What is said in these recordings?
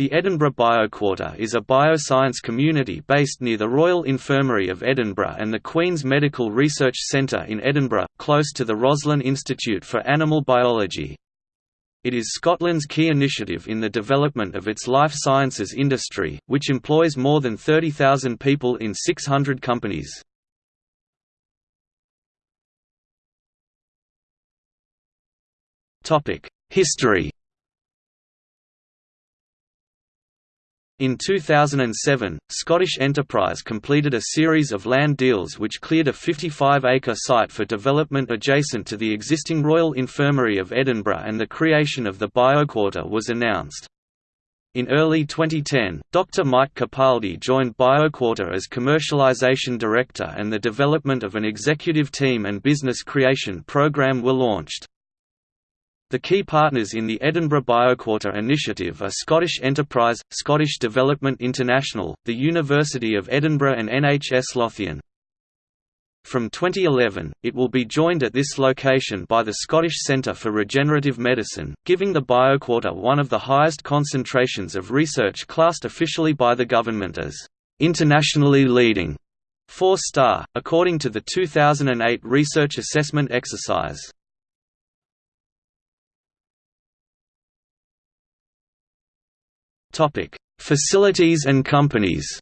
The Edinburgh BioQuarter is a bioscience community based near the Royal Infirmary of Edinburgh and the Queen's Medical Research Centre in Edinburgh, close to the Roslin Institute for Animal Biology. It is Scotland's key initiative in the development of its life sciences industry, which employs more than 30,000 people in 600 companies. History In 2007, Scottish Enterprise completed a series of land deals which cleared a 55-acre site for development adjacent to the existing Royal Infirmary of Edinburgh and the creation of the BioQuarter was announced. In early 2010, Dr. Mike Capaldi joined BioQuarter as Commercialization Director and the development of an executive team and business creation program were launched. The key partners in the Edinburgh BioQuarter initiative are Scottish Enterprise, Scottish Development International, the University of Edinburgh and NHS Lothian. From 2011, it will be joined at this location by the Scottish Centre for Regenerative Medicine, giving the BioQuarter one of the highest concentrations of research classed officially by the government as internationally leading, 4-star, according to the 2008 research assessment exercise. Facilities and companies.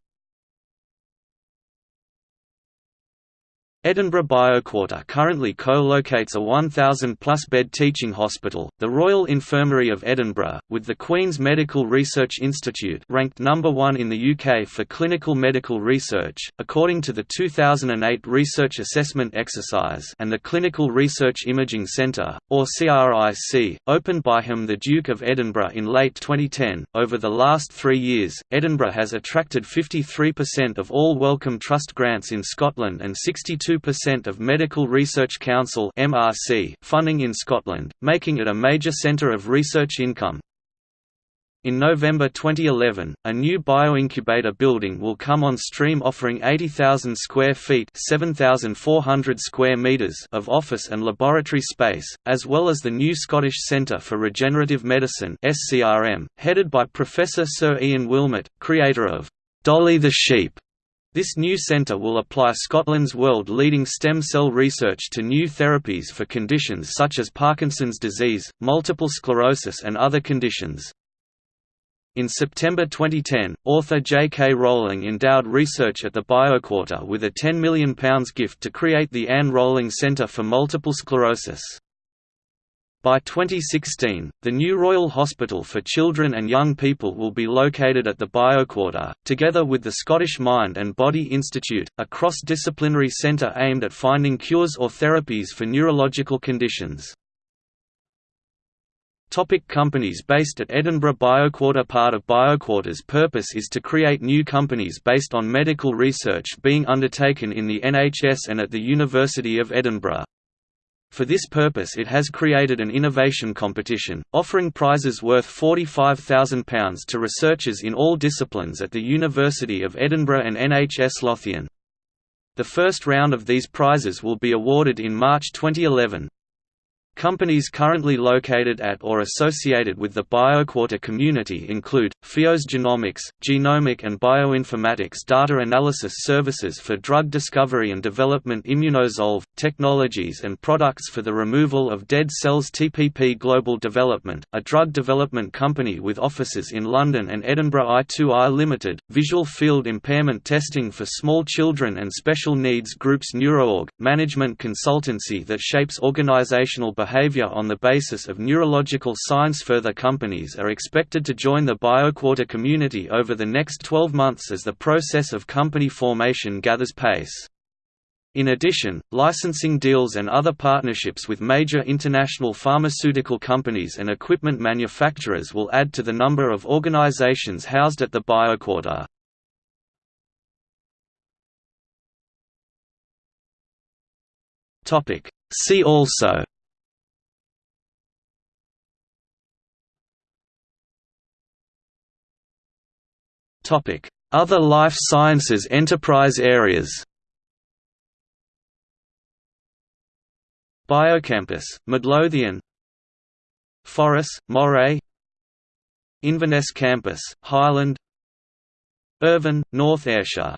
Edinburgh BioQuarter currently co-locates a 1,000-plus bed teaching hospital, the Royal Infirmary of Edinburgh, with the Queen's Medical Research Institute ranked number one in the UK for clinical medical research, according to the 2008 Research Assessment Exercise and the Clinical Research Imaging Centre, or CRIC, opened by him the Duke of Edinburgh in late 2010. Over the last three years, Edinburgh has attracted 53% of all Wellcome Trust grants in Scotland and 62 2% of Medical Research Council funding in Scotland, making it a major centre of research income. In November 2011, a new bioincubator building will come on stream offering 80,000 square feet (7,400 square meters of office and laboratory space, as well as the new Scottish Centre for Regenerative Medicine headed by Professor Sir Ian Wilmut, creator of Dolly the Sheep this new centre will apply Scotland's world-leading stem cell research to new therapies for conditions such as Parkinson's disease, multiple sclerosis and other conditions. In September 2010, author J. K. Rowling endowed research at the BioQuarter with a £10 million gift to create the Anne Rowling Centre for Multiple Sclerosis. By 2016, the new Royal Hospital for Children and Young People will be located at the BioQuarter, together with the Scottish Mind and Body Institute, a cross-disciplinary centre aimed at finding cures or therapies for neurological conditions. Topic companies based at Edinburgh BioQuarter Part of BioQuarter's purpose is to create new companies based on medical research being undertaken in the NHS and at the University of Edinburgh. For this purpose it has created an innovation competition, offering prizes worth £45,000 to researchers in all disciplines at the University of Edinburgh and NHS Lothian. The first round of these prizes will be awarded in March 2011. Companies currently located at or associated with the BioQuarter community include, Fios Genomics, genomic and bioinformatics data analysis services for drug discovery and development Immunozolve, technologies and products for the removal of dead cells TPP Global Development, a drug development company with offices in London and Edinburgh I2I Limited, visual field impairment testing for small children and special needs groups NeuroOrg, management consultancy that shapes organizational behavior behavior on the basis of neurological science. Further companies are expected to join the BioQuarter community over the next 12 months as the process of company formation gathers pace. In addition, licensing deals and other partnerships with major international pharmaceutical companies and equipment manufacturers will add to the number of organizations housed at the BioQuarter. See also Other life sciences enterprise areas. Biocampus, Midlothian. Forres, Moray. Inverness Campus, Highland. Irvine, North Ayrshire